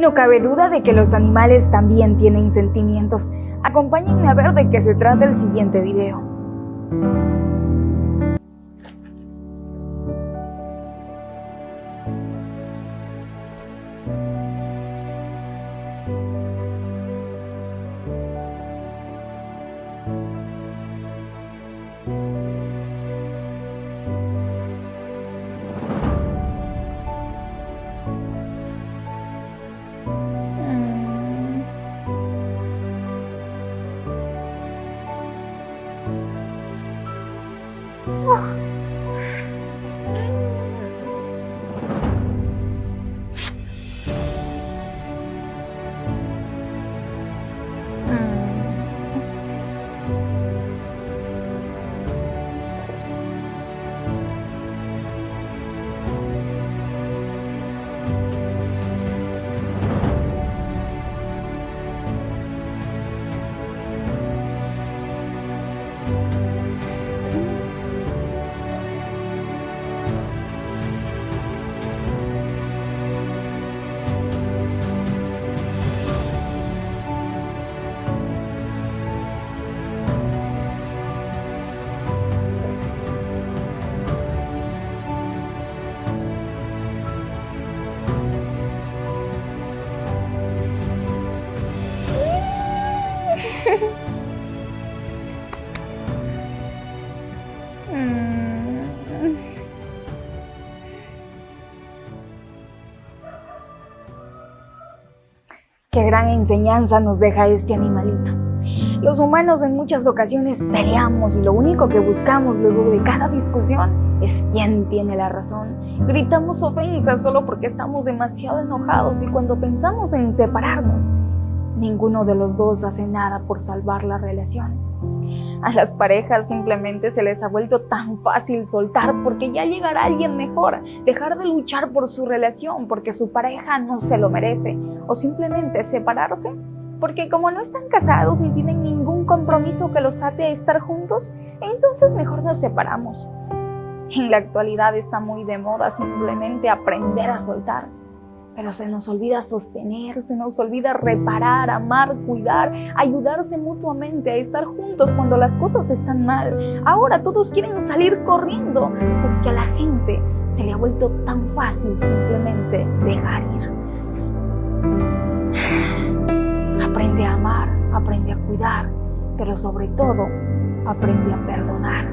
No cabe duda de que los animales también tienen sentimientos. Acompáñenme a ver de qué se trata el siguiente video. 哇 Qué gran enseñanza nos deja este animalito. Los humanos en muchas ocasiones peleamos y lo único que buscamos luego de cada discusión es quién tiene la razón. Gritamos ofensas solo porque estamos demasiado enojados y cuando pensamos en separarnos, ninguno de los dos hace nada por salvar la relación. A las parejas simplemente se les ha vuelto tan fácil soltar porque ya llegará alguien mejor, dejar de luchar por su relación porque su pareja no se lo merece o simplemente separarse porque como no están casados ni tienen ningún compromiso que los ate a estar juntos, entonces mejor nos separamos. En la actualidad está muy de moda simplemente aprender a soltar pero se nos olvida sostener, se nos olvida reparar, amar, cuidar, ayudarse mutuamente, a estar juntos cuando las cosas están mal. Ahora todos quieren salir corriendo porque a la gente se le ha vuelto tan fácil simplemente dejar ir. Aprende a amar, aprende a cuidar, pero sobre todo aprende a perdonar.